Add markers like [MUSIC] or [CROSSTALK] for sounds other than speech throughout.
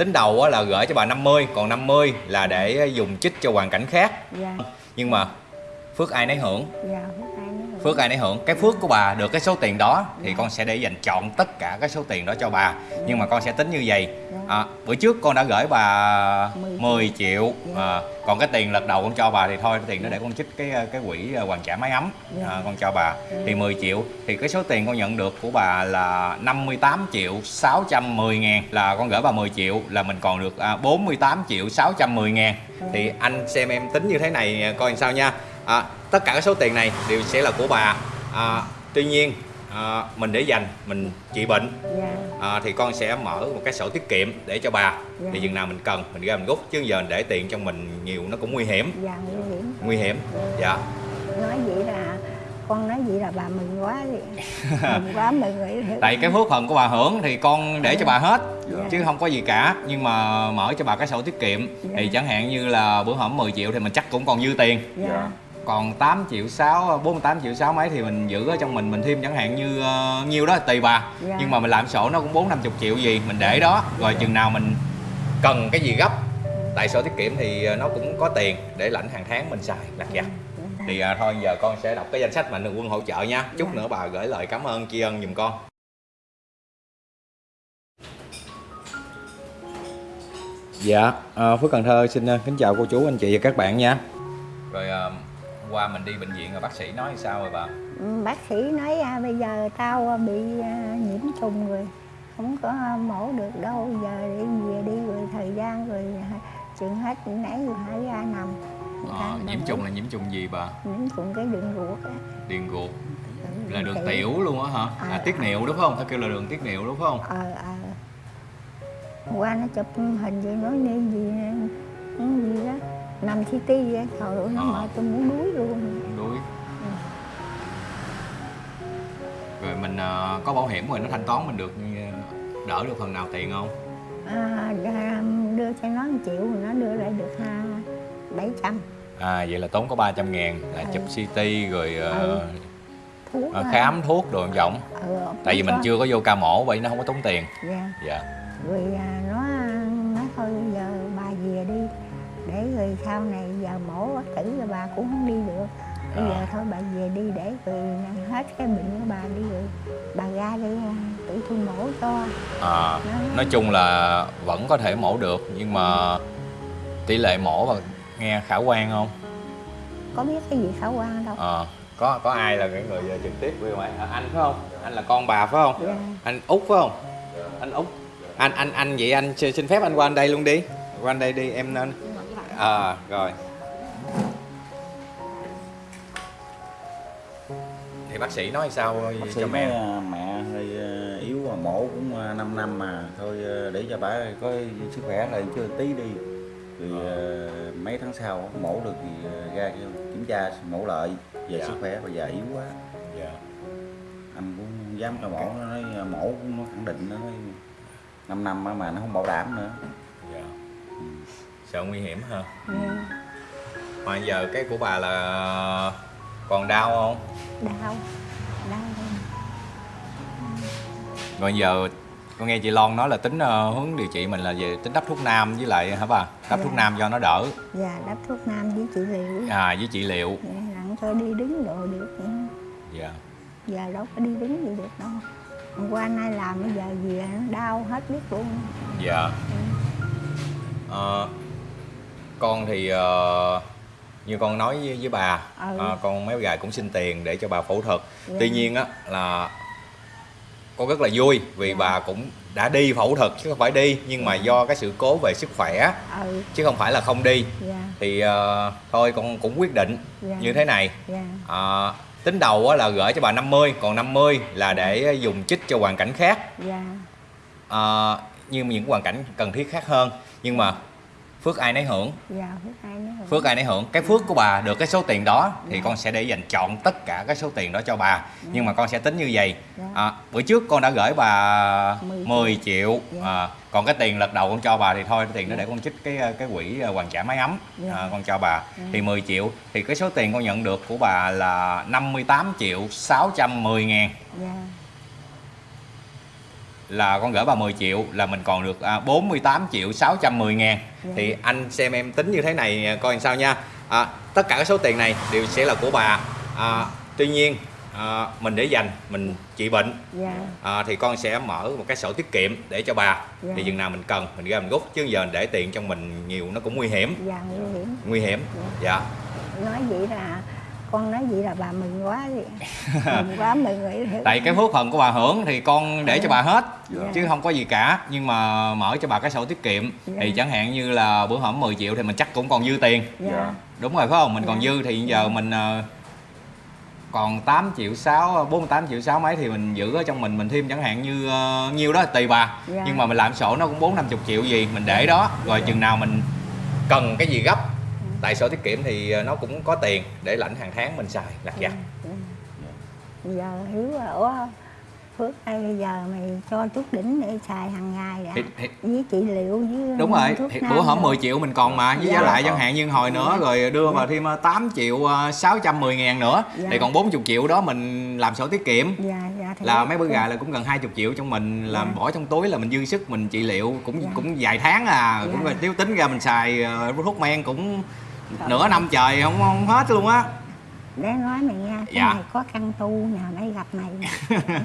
tính đầu á là gửi cho bà 50 còn 50 là để dùng chích cho hoàn cảnh khác dạ nhưng mà phước ai nấy hưởng dạ phước ai phước ai nấy hưởng. Cái phước của bà được cái số tiền đó thì con sẽ để dành chọn tất cả cái số tiền đó cho bà. Nhưng mà con sẽ tính như vậy. À, bữa trước con đã gửi bà 10 triệu. À, còn cái tiền lần đầu con cho bà thì thôi cái tiền đó để con trích cái cái quỹ hoàn trả máy ấm. À, con cho bà. Thì 10 triệu. Thì cái số tiền con nhận được của bà là 58 triệu 610 ngàn. Là con gửi bà 10 triệu là mình còn được à, 48 triệu 610 ngàn. Thì anh xem em tính như thế này à, coi làm sao nha à, tất cả các số tiền này đều sẽ là của bà. À, tuy nhiên à, mình để dành mình trị bệnh. Dạ. À, thì con sẽ mở một cái sổ tiết kiệm để cho bà. Dạ. thì chừng nào mình cần mình ra mình rút chứ giờ để tiền trong mình nhiều nó cũng nguy hiểm. Dạ nguy hiểm. Nguy hiểm. Dạ. Nói vậy là con nói vậy là bà mừng quá đi. Mừng quá mừng vậy tại cái phước phần của bà hưởng thì con để cho bà hết Dạ. chứ không có gì cả. Nhưng mà mở cho bà cái sổ tiết kiệm Dạ. thì chẳng hạn như là bữa hổm 10 triệu thì mình chắc cũng còn dư tiền. Dạ còn 8 triệu 6 48 triệu 6 mấy thì mình giữ ở trong mình mình thêm chẳng hạn như uh, nhiêu đó tùy bà. Dạ. nhưng mà mình làm sổ nó cũng 4 50 triệu gì mình để đó. Rồi chừng nào mình cần cái gì gấp tại sổ tiết kiệm thì ờ, nó cũng có tiền để lãnh hàng tháng mình xài lặt vặt thì à, thôi giờ con sẽ đọc cái danh sách mạnh thường quân hỗ trợ nha. Chút Dạ. nữa bà gửi lời cảm ơn tri ân giùm con. Dạ à, phước cần thơ xin kính chào cô chú anh chị và các bạn nha. Rồi à, qua mình đi bệnh viện rồi bác sĩ nói sao rồi bà? Ừ, bác sĩ nói à, bây giờ tao à, bị à, nhiễm trùng rồi. Không có à, mổ được đâu giờ đi về đi rồi thời gian rồi à, chuyện hết nãy rồi hãy ra nằm. À, nhiễm trùng là nhiễm trùng gì bà? Nhiễm trùng cái đường ruột á. Điền ruột. Là đường tiểu luôn á hả? À, À, tiết niệu đúng không? Ta kêu là đường tiết niệu đúng không? Ờ ờ. Qua nó chụp hình vậy nói nên gì gì đó nằm CT vậy trời ơi nó Ờ. mệt tôi muốn đuối luôn đuối rồi mình à, có bảo hiểm rồi nó thanh toán mình được à, đỡ được phần nào tiền không à, đưa cho nó 1 triệu rồi nó đưa lại được ha bảy trăm à vậy là tốn có 300 ngàn là Ừ. chụp CT rồi à, Ừ. thuốc à, á. khám thuốc đồ vọng ừ, tại vì mình có. chưa có vô ca mổ vậy nó không có tốn tiền dạ. dạ rồi à, rồi sau này giờ mổ bác tử rồi bà cũng không đi được. Bây À. giờ thôi bà về đi để rồi hết cái bệnh của bà đi rồi bà ra đi à, tự tôi mổ cho. À, nói chung là vẫn có thể mổ được nhưng mà tỷ lệ mổ và nghe khả quan không? Có biết cái gì khả quan đâu. À, có có ai là cái người trực tiếp với mày à, anh phải không? Anh là con bà phải không? Dạ. anh út phải không? Anh út. Anh anh anh vậy anh xin xin phép anh qua anh đây luôn đi. Qua anh đây đi em nên à rồi. Thì bác sĩ nói sao bác sĩ cho nói mẹ à, mẹ hơi yếu mà mổ cũng 5 năm mà. Thôi để cho bà có sức khỏe lại chưa tí đi. Rồi à, mấy tháng sau mổ được thì ra kiểm tra mổ lại. Về Dạ. sức khỏe bây giờ yếu quá. Dạ. anh cũng dám cho mổ nó nói mổ cũng nó khẳng định nó nói 5 năm mà nó không bảo đảm nữa. Sợ nguy hiểm ha ừ, mà giờ cái của bà là còn đau không? Đau đau rồi giờ con nghe chị Lon nói là tính ờ, hướng điều trị mình là về tính đắp thuốc nam với lại hả bà? Đắp Dạ. thuốc nam cho nó đỡ. Và đắp thuốc nam với trị liệu. À với trị liệu. Nặng cho đi đứng đồ được nữa. dạ. Giờ đâu có đi đứng gì được đâu. Hôm qua nay làm bây giờ về nó đau hết biết luôn. Dạ. Ờ, con thì ờ, như con nói với, với bà Ừ. ờ, con mấy gài cũng xin tiền để cho bà phẫu thuật. Dạ. tuy nhiên á là con rất là vui vì Dạ. bà cũng đã đi phẫu thuật chứ không phải đi nhưng mà do cái sự cố về sức khỏe ừ. chứ không phải là không đi. Dạ. Thì ờ, thôi con cũng quyết định Dạ. như thế này. Dạ. Ờ, tính đầu á là gửi cho bà 50 còn 50 là để dùng chích cho hoàn cảnh khác. Dạ. Ờ, như những hoàn cảnh cần thiết khác hơn. Nhưng mà phước ai nấy hưởng. Dạ phước ai nữa rồi. phước ai nấy hưởng. Cái phước của bà được cái số tiền đó thì Dạ. con sẽ để dành chọn tất cả cái số tiền đó cho bà. Nhưng mà con sẽ tính như vậy. Dạ. à, bữa trước con đã gửi bà 10 10 triệu. Dạ. à, còn cái tiền lần đầu con cho bà thì thôi cái tiền đó để con trích cái cái quỹ hoàn trả máy ấm Dạ. à, con cho bà. Thì 10 triệu. Thì cái số tiền con nhận được của bà là 58 triệu 610 ngàn. Dạ là con gửi bà 10 triệu là mình còn được à, 48 triệu 610 ngàn. Dạ. thì anh xem em tính như thế này à, coi làm sao nha. À, tất cả các số tiền này đều sẽ là của bà. À, tuy nhiên à, mình để dành mình trị bệnh. Dạ. À, thì con sẽ mở một cái sổ tiết kiệm để cho bà. Dạ. thì chừng nào mình cần mình ra mình rút chứ giờ để tiền trong mình nhiều nó cũng nguy hiểm. Dạ nguy hiểm. Nguy hiểm. Dạ. Nói vậy là con nói vậy là bà mừng quá đi [LAUGHS] mừng quá mừng nghĩ thiệt tại cái phước phần của bà hưởng thì con để cho bà hết Dạ. chứ không có gì cả. Nhưng mà mở cho bà cái sổ tiết kiệm Dạ. thì chẳng hạn như là bữa hổm 10 triệu thì mình chắc cũng còn dư tiền. Dạ. Đúng rồi phải không? Mình còn Dạ. dư thì giờ mình ờ, còn 8 triệu 6 48 triệu 6 mấy thì mình giữ ở trong mình. Mình thêm chẳng hạn như ờ, nhiêu đó tùy bà. Dạ. nhưng mà mình làm sổ nó cũng 4 50 triệu gì mình để đó. Rồi chừng nào mình cần cái gì gấp tại sổ tiết kiệm thì ờ, nó cũng có tiền để lãnh hàng tháng mình xài là dạ Dạ. giờ hiếu là ủa phước ơi bây giờ mày cho chút đỉnh để xài hàng ngày đã thì, thì, với trị liệu với đúng rồi thì bữa hổm rồi. 10 triệu mình còn mà với Dạ. giá lại chẳng hạn như hồi nữa rồi đưa vào thêm ờ, 8 triệu ờ, 610 ngàn nữa Dạ. thì còn 40 triệu đó mình làm sổ tiết kiệm dạ dạ thì là mấy bữa gà là cũng gần 20 triệu trong mình làm Dạ. bỏ trong túi là mình dư sức mình trị liệu cũng Dạ. cũng vài tháng à Dạ. cũng là nếu tính ra mình xài ờ, thuốc men cũng Dạ. Nửa năm trời không không hết luôn á để nói mày nghe cái Dạ. này có căn tu nhà mày gặp mày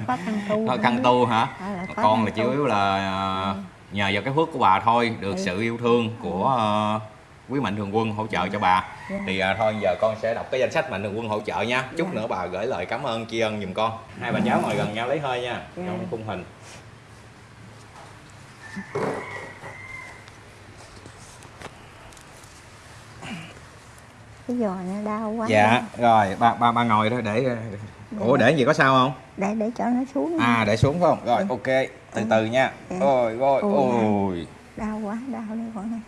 có căn tu nữa. căn tu hả có con là chủ yếu là ờ, nhờ vào cái phước của bà thôi được Ừ. sự yêu thương của ờ, quý mạnh thường quân hỗ trợ cho bà Dạ. thì à, thôi giờ con sẽ đọc cái danh sách mạnh thường quân hỗ trợ nha chút Dạ. nữa bà gửi lời cảm ơn tri ân giùm con hai bà cháu ngồi gần nhau lấy hơi nha Dạ. trong khung hình cái giò nó đau quá. Dạ rồi ba ba ba ngồi đó để ủa để gì có sao không? Để để cho nó xuống à để xuống phải không? Rồi Ừ. ok từ từ nha. Ừ. ôi Ôi. ôi đau. quá đau đây con này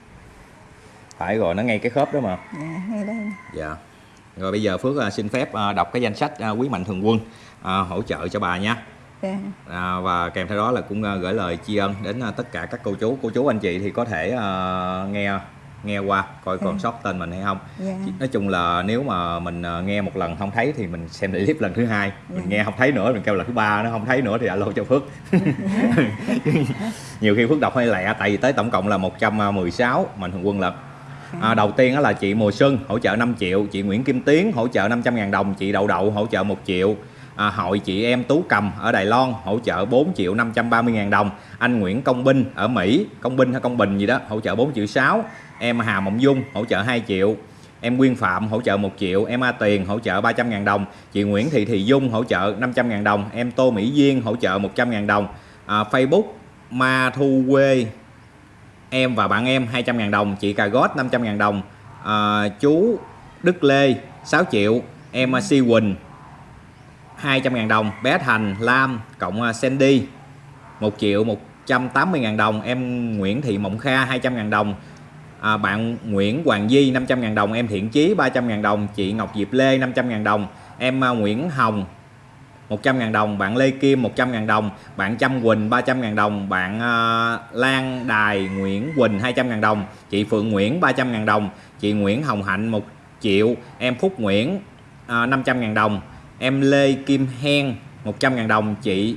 phải rồi nó ngay cái khớp đó mà. Nè ngay đây. Dạ. Rồi bây giờ phước à, xin phép à, đọc cái danh sách à, quý mạnh thường quân hỗ trợ cho bà nha. Dạ. à, và kèm theo đó là cũng gửi lời tri ân đến tất cả các cô chú cô chú anh chị thì có thể à, nghe nghe qua coi còn Ừ. sót tên mình hay không. Dạ. Nói chung là nếu mà mình à, nghe một lần không thấy thì mình xem lại clip lần thứ hai. Mình Dạ. nghe không thấy nữa mình kêu lần thứ ba nó không thấy nữa thì alo cho phước. [LAUGHS] Nhiều khi phước đọc hơi lẹ tại vì tới tổng cộng là 116 mạnh thường quân lận À, đầu tiên đó là chị Mùa Xuân hỗ trợ 5 triệu, chị Nguyễn Kim Tiến hỗ trợ 500 ngàn đồng, chị Đậu Đậu hỗ trợ 1 triệu, à, hội chị em Tú Cầm ở Đài Loan hỗ trợ 4 triệu 530 ngàn đồng, anh Nguyễn Công Binh ở Mỹ, Công Binh hay Công Bình gì đó hỗ trợ 4 triệu 6, em Hà Mộng Dung hỗ trợ 2 triệu, em Nguyên Phạm hỗ trợ 1 triệu, em A Tiền hỗ trợ 300 ngàn đồng, chị Nguyễn Thị Thị Dung hỗ trợ 500 ngàn đồng, em Tô Mỹ Duyên hỗ trợ 100 ngàn đồng, à, Facebook Ma Thu Quê em và bạn em 200 ngàn đồng, chị Cà Gót 500 ngàn đồng, à, chú Đức Lê 6 triệu, em à, Si Quỳnh 200 ngàn đồng, bé Thành, Lam, cộng à, Sandy 1 triệu 180 ngàn đồng, em Nguyễn Thị Mộng Kha 200 ngàn đồng, à, bạn Nguyễn Hoàng Di 500.000 đồng, em Thiện Chí 300.000 đồng, chị Ngọc Diệp Lê 500.000 đồng, em à, Nguyễn Hồng 100.000 đồng, bạn Lê Kim 100.000 đồng, bạn Trâm Quỳnh 300.000 đồng, bạn à, Lan Đài Nguyễn Quỳnh 200.000 đồng, chị Phượng Nguyễn 300.000 đồng, chị Nguyễn Hồng Hạnh 1 triệu, em Phúc Nguyễn à, 500.000 đồng, em Lê Kim Hen 100.000 đồng, chị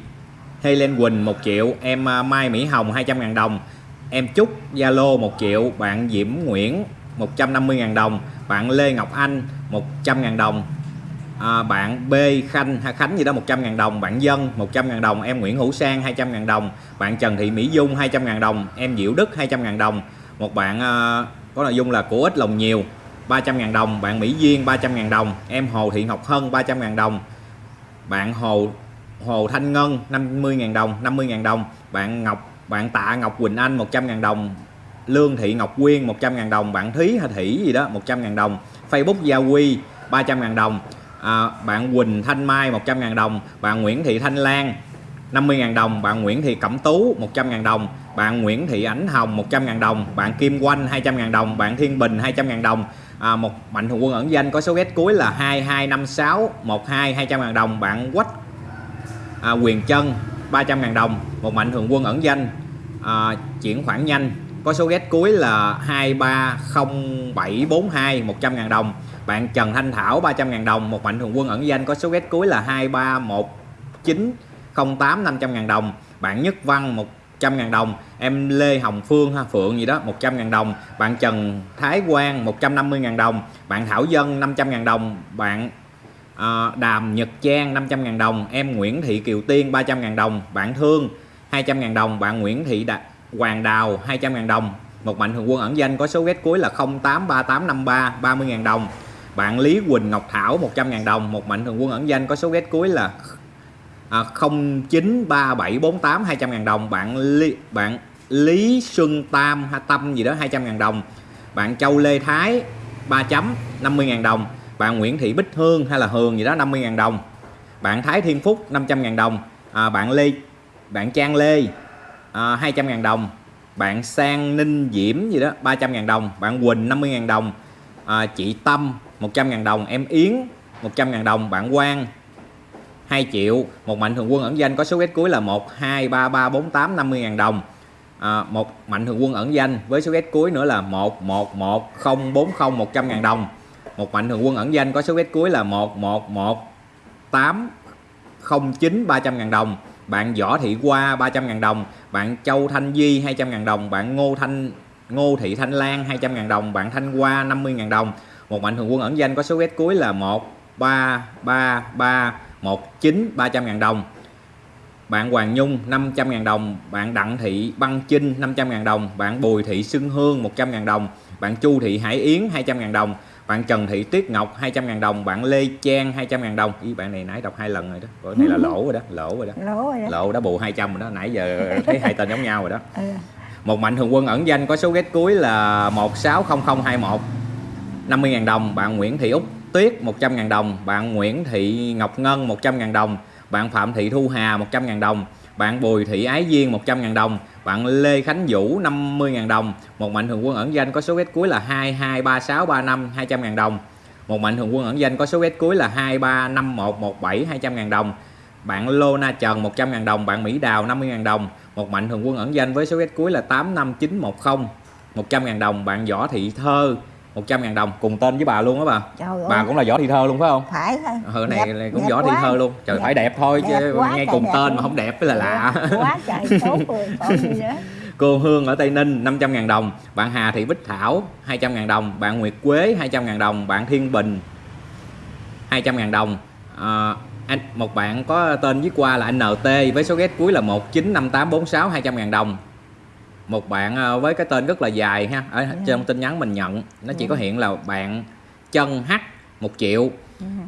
Helen Quỳnh 1 triệu, em à, Mai Mỹ Hồng 200.000 đồng, em Trúc Zalo 1 triệu, bạn Diễm Nguyễn 150.000 đồng, bạn Lê Ngọc Anh 100.000 đồng, à, bạn B Khanh hay Khánh gì đó 100.000 đồng bạn Dân 100.000 đồng em Nguyễn Hữu Sang 200.000 đồng bạn Trần Thị Mỹ Dung 200.000 đồng em Diệu Đức 200.000 đồng một bạn à, có nội dung là của ít lòng nhiều 300.000 đồng bạn Mỹ Duyên 300.000 đồng em Hồ Thị Ngọc Hân 300.000 đồng bạn Hồ Hồ Thanh Ngân 50.000 đồng 50.000 đồng bạn Ngọc bạn Tạ Ngọc Quỳnh Anh 100.000 đồng Lương Thị Ngọc Quyên 100.000 đồng bạn Thúy hay Thủy gì đó 100.000 đồng Facebook Gia Quy 300.000 đồng à, bạn Quỳnh Thanh Mai 100.000 đồng bạn Nguyễn Thị Thanh Lan 50.000 đồng bạn Nguyễn Thị Cẩm Tú 100.000 đồng bạn Nguyễn Thị Ánh Hồng 100.000 đồng bạn Kim Quanh 200.000 đồng bạn Thiên Bình 200.000 đồng à, một mạnh thường quân ẩn danh có số ghét cuối là 2256 12 200.000 đồng bạn Quách à, Quyền Trân 300.000 đồng một mạnh thường quân ẩn danh. À, chuyển khoản nhanh. Có số ghét cuối là 230742 100 000 đồng. Bạn Trần Thanh Thảo 300 000 đồng. Một mạnh thường quân ẩn danh có số ghét cuối là 231908 500 000 đồng. Bạn Nhất Văn 100 000 đồng. Em Lê Hồng Phương ha Phượng gì đó 100 000 đồng. Bạn Trần Thái Quang 150 000 đồng. Bạn Thảo Dân 500 000 đồng. Bạn à, Đàm Nhật Trang 500 000 đồng. Em Nguyễn Thị Kiều Tiên 300 000 đồng. Bạn Thương 200.000 đồng bạn Nguyễn Thị Đà, Hoàng Đào 200.000 đồng. Một mạnh thường quân ẩn danh có số ghét cuối là 083853 30.000 đồng. Bạn Lý Quỳnh Ngọc Thảo 100.000 đồng. Một mạnh thường quân ẩn danh có số ghét cuối là à, 093748 200.000 đồng. Bạn Lý, bạn Lý Xuân Tam ha Tâm gì đó 200.000 đồng. Bạn Châu Lê Thái 3 chấm 50.000 đồng. Bạn Nguyễn Thị Bích Hương hay là Hường gì đó 50.000 đồng. Bạn Thái Thiên Phúc 500.000 đồng. À, bạn Lê bạn Trang Lê à, 200.000 đồng. Bạn Sang Ninh Diễm gì đó 300.000 đồng. Bạn Quỳnh 50.000 đồng. À, chị Tâm 100.000 đồng. Em Yến 100.000 đồng. Bạn Quang 2 triệu. Một mạnh thường quân ẩn danh có số ghét cuối là 1 2 3 3 4 8 50.000 đồng. À, một mạnh thường quân ẩn danh với số ghét cuối nữa là 1 1 1 0 4 0 100.000 đồng. Một mạnh thường quân ẩn danh có số ghét cuối là 1 1 1 8 09 300.000 đồng bạn Võ Thị Qua 300.000 đồng. Bạn Châu Thanh Di 200.000 đồng. Bạn Ngô Thanh, Ngô Thị Thanh Lan 200.000 đồng. Bạn Thanh Hoa 50.000 đồng. Một mạnh thường quân ẩn danh có số ghét cuối là 1 3 3 3 19 300.000 đồng. Bạn Hoàng Nhung 500.000 đồng. Bạn Đặng Thị Băng Trinh 500.000 đồng. Bạn Bùi Thị Xuân Hương 100.000 đồng. Bạn Chu Thị Hải Yến 200.000 đồng bạn Trần Thị Tuyết Ngọc 200 ngàn đồng. Bạn Lê Trang 200 ngàn đồng. Ý bạn này nãy đọc hai lần rồi đó. Cái này là lỗ rồi đó lỗ rồi đó. Lỗ rồi đó. Lỗ đã bù 200 rồi đó. Nãy giờ [LAUGHS] thấy hai tên giống nhau rồi đó. Ừ. một mạnh thường quân ẩn danh có số ghét cuối là 160021 50.000 đồng. Bạn Nguyễn Thị Úc Tuyết 100.000 đồng. Bạn Nguyễn Thị Ngọc Ngân 100.000 đồng. Bạn Phạm Thị Thu Hà 100.000 đồng bạn Bùi Thị Ái Duyên 100.000 đồng. Bạn Lê Khánh Vũ 50.000 đồng. Một mạnh thường quân ẩn danh có số ghét cuối là 223635 200.000 đồng. Một mạnh thường quân ẩn danh có số ghét cuối là 235117 200.000 đồng. Bạn Lona Trần 100.000 đồng. Bạn Mỹ Đào 50.000 đồng. Một mạnh thường quân ẩn danh với số ghét cuối là 85910 100.000 đồng. Bạn Võ Thị Thơ 100.000 đồng cùng tên với bà luôn đó bà. Trời ơi. Bà cũng là Võ Thị Thơ luôn phải không? Phải ừ này Đẹp- cũng Võ Thị quá. Thơ luôn. Trời Đẹp- phải đẹp thôi đẹp chứ nghe cùng tên luôn. mà không đẹp mới là lạ. Quá trời tốt [LAUGHS] rồi còn gì nữa Cô Hương ở Tây Ninh 500.000 đồng. Bạn Hà Thị Bích Thảo 200.000 đồng. Bạn Nguyệt Quế 200.000 đồng. Bạn Thiên Bình 200.000 đồng. À, anh Một bạn có tên viết qua là NT Với số ghét cuối là 195846 200.000 đồng Một bạn à, với cái tên rất là dài ha. Ở trong tin nhắn mình nhận Nó chỉ có hiện là bạn Chân H 1 triệu.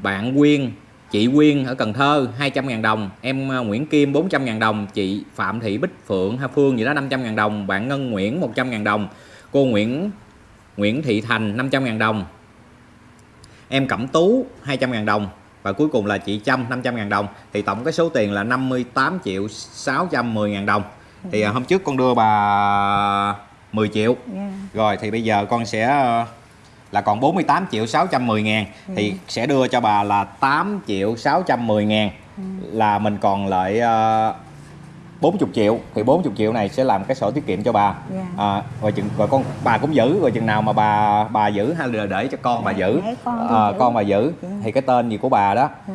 Bạn Quyên Chị Quyên ở Cần Thơ 200.000 đồng. Em à, Nguyễn Kim 400.000 đồng. Chị Phạm Thị Bích Phượng hay Phương gì đó 500.000 đồng. Bạn Ngân Nguyễn 100.000 đồng. Cô Nguyễn Nguyễn Thị Thành 500.000 đồng. Em Cẩm Tú 200.000 đồng. Và cuối cùng là chị Trâm 500.000 đồng. Thì tổng cái số tiền là 58 triệu 610 ngàn đồng Thì à, hôm trước con đưa bà 10 triệu Dạ. rồi thì bây giờ con sẽ ờ, là còn 48 triệu 610 ngàn thì sẽ đưa cho bà là 8 triệu 610 ngàn là mình còn lại ờ, 40 triệu thì 40 triệu này sẽ làm cái sổ tiết kiệm cho bà Dạ. à, rồi chừng rồi con bà cũng giữ rồi chừng nào mà bà bà giữ hay là để cho con bà giữ Để con Ờ, giữ. con bà giữ Dạ. thì cái tên gì của bà đó Dạ.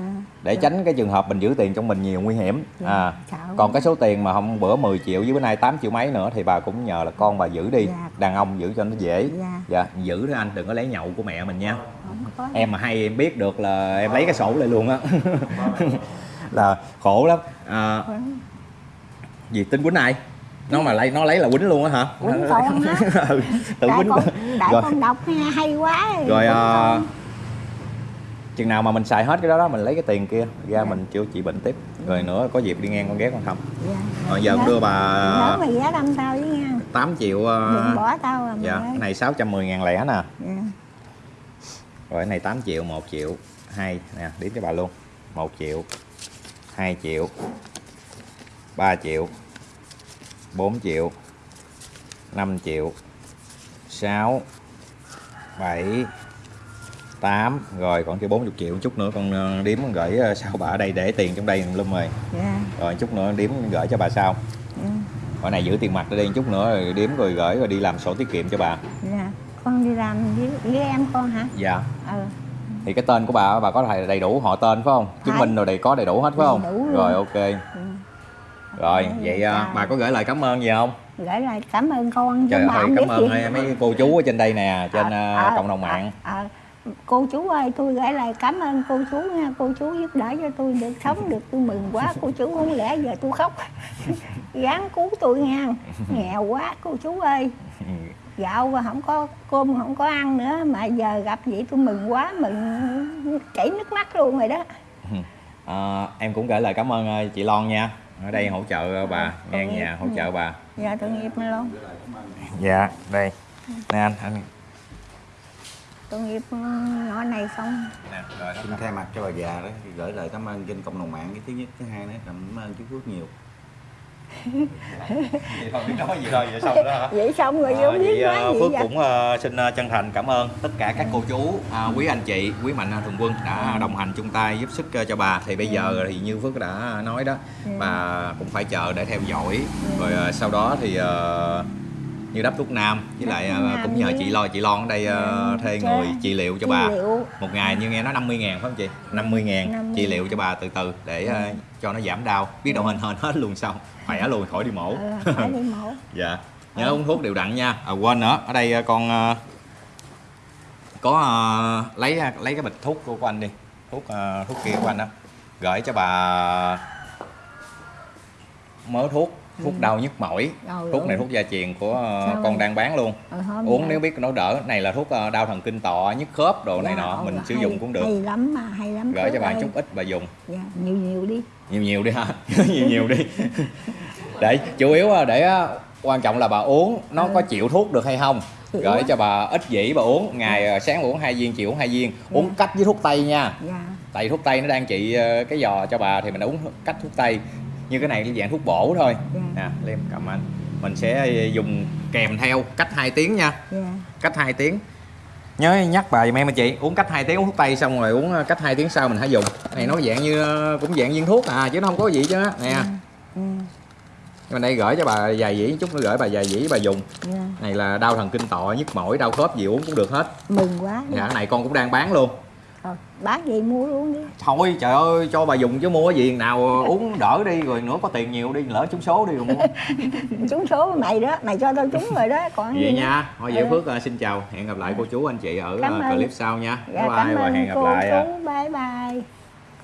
Để tránh cái trường hợp mình giữ tiền trong mình nhiều nguy hiểm. Dạ, à sợ. còn cái số tiền mà hôm bữa 10 triệu với bữa nay 8 triệu mấy nữa thì bà cũng nhờ là con bà giữ đi. Dạ. đàn ông giữ cho nó dễ. Dạ. dạ giữ đó anh đừng có lấy nhậu của mẹ mình nha. Em mà hay em biết được là em lấy cái sổ lại luôn á. [LAUGHS] Là khổ lắm. À, gì tính quýnh ai? Nó mà lấy nó lấy là quýnh luôn á hả? Quýnh con á. [LAUGHS] ừ, tự quýnh con rồi. con đọc hay quá. Rồi Quýnh à. Chừng nào mà mình xài hết cái đó đó mình lấy cái tiền kia ra Dạ. mình chữa trị bệnh tiếp rồi nữa có dịp đi ngang con ghé con thăm Dạ. rồi giờ con đưa bà Nhớ mày đâm tao với nha 8 triệu ờ, đừng bỏ tao à dạ cái này 610 ngàn lẻ nè Dạ. rồi cái này 8 triệu 1 triệu 2 nè đếm cho bà luôn 1 triệu 2 triệu 3 triệu 4 triệu 5 triệu 6 7 8 rồi còn chưa 40 triệu chút nữa con ờ, con gửi ờ, sau bà ở đây để tiền trong đây lum rồi Dạ. rồi chút nữa đếm gửi cho bà sau Dạ. rồi này giữ tiền mặt ở đây chút nữa rồi đếm rồi gửi rồi đi làm sổ tiết kiệm cho bà Dạ. con đi làm với, với em con hả dạ ừ thì cái tên của bà bà có đầy đầy đủ họ tên phải không chứng Phải. minh rồi đầy có đầy đủ hết phải không đủ rồi ok Ừ. rồi Dạ, vậy dạ. à, bà có gửi lời cảm ơn gì không gửi lời cảm ơn con trời ơi cảm ơn mấy- cô chú ở trên đây nè trên à, ờ, cộng đồng mạng ờ, ờ. Cô chú ơi tôi gửi lời cảm ơn cô chú nha. Cô chú giúp đỡ cho tôi được sống được. Tôi mừng quá. Cô chú không lẽ giờ tôi khóc. [LAUGHS] Gắng cứu tôi nha. Nghèo quá cô chú ơi. Ừ. gạo và không có cơm không có ăn nữa mà giờ gặp vậy tôi mừng quá mừng chảy nước mắt luôn rồi đó. [LAUGHS] À, em cũng gửi lời cảm ơn ờ, chị Lon nha. Ở đây hỗ trợ bà. Ờ, ngang nhà hỗ trợ bà. Giờ tội nghiệp luôn dạ đây. Nè anh anh tội nghiệp ừ, nhỏ này xong. Nè rồi xin thay mặt cho bà già đó thì gửi lời cảm ơn trên cộng đồng mạng. Cái thứ nhất thứ hai nữa cảm ơn chú Phước nhiều. Vậy thôi biết nói gì thôi vậy xong đó hả? [LAUGHS] Vậy xong rồi À, không biết nói gì Phước vậy? cũng ờ, xin ờ, chân thành cảm ơn tất cả các cô chú, à, quý anh chị, quý mạnh thường quân đã đồng hành chung tay giúp sức ờ, cho bà. Thì bây giờ thì như Phước đã nói đó, bà cũng phải chờ để theo dõi. Rồi sau đó thì như đắp thuốc nam với lại ờ, Nam cũng nhờ với- chị Lo chị Lon ở đây Ừ, thuê người trị liệu cho Trị bà. liệu. Một ngày như nghe nói 50 ngàn phải không chị? 50 ngàn 50 trị liệu cho bà từ từ để ờ, cho nó giảm đau. Biết đâu hình hên hết luôn xong. Khỏe luôn khỏi đi mổ. ừ, phải đi mổ [LAUGHS] dạ nhớ uống thuốc đều đặn nha à, quên nữa ở đây ờ, con có ờ, lấy lấy cái bịch thuốc của, anh đi thuốc ờ, thuốc kia của anh đó gửi cho bà mớ thuốc thuốc đau nhức mỏi. Rồi, thuốc này thuốc gia truyền của ờ, Sao con rồi? đang bán luôn. Ừ, hôm uống nếu biết nó đỡ. Này là thuốc ờ, đau thần kinh tọa nhức khớp đồ này Dạ, nọ ồ, mình sử hay- dụng cũng được. hay lắm mà hay lắm gửi cho bà chút ít bà dùng. Dạ, nhiều nhiều đi. Nhiều nhiều đi ha [LAUGHS] nhiều nhiều đi. [LAUGHS] Để chủ yếu để quan trọng là bà uống nó Ừ. có chịu thuốc được hay không. Chịu gửi á. cho bà ít dĩ bà uống ngày ờ, sáng uống hai viên chiều uống hai viên. Uống cách với thuốc tây nha. Dạ. Tại thuốc tây nó đang trị cái giò cho bà thì mình uống cách thuốc tây như cái này là dạng thuốc bổ thôi. Dạ. nè liêm cầm anh. Mình sẽ ờ, dùng kèm theo cách 2 tiếng nha. Dạ. Cách 2 tiếng. Nhớ nhắc bà giùm em anh chị. Uống cách 2 tiếng uống thuốc tây xong rồi uống ờ, cách 2 tiếng sau mình hãy dùng. Này nó dạng như ờ, cũng dạng viên thuốc à chứ nó không có gì chứ. Nè. Ừ, bên đây gửi cho bà vài dĩ chút nữa gửi bà vài dĩ bà dùng. Dạ. này là đau thần kinh tọa nhức mỏi đau khớp gì uống cũng được hết. Mừng quá. Dạ cái này con cũng đang bán luôn rồi bán gì mua luôn đi. Thôi trời ơi cho bà dùng chứ mua cái gì nào uống đỡ đi rồi nữa có tiền nhiều đi lỡ trúng số đi rồi mua. [LAUGHS] Trúng số mày đó mày cho tao trúng rồi đó còn vậy gì nha thôi vậy Ừ. phước ờ, xin chào. Hẹn gặp lại cô chú anh chị ở Cảm ờ, ơn. clip sau nha. Dạ, bye bye và hẹn gặp cô lại à. chú. Bye bye.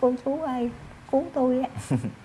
Cô chú ơi cứu tôi á [LAUGHS]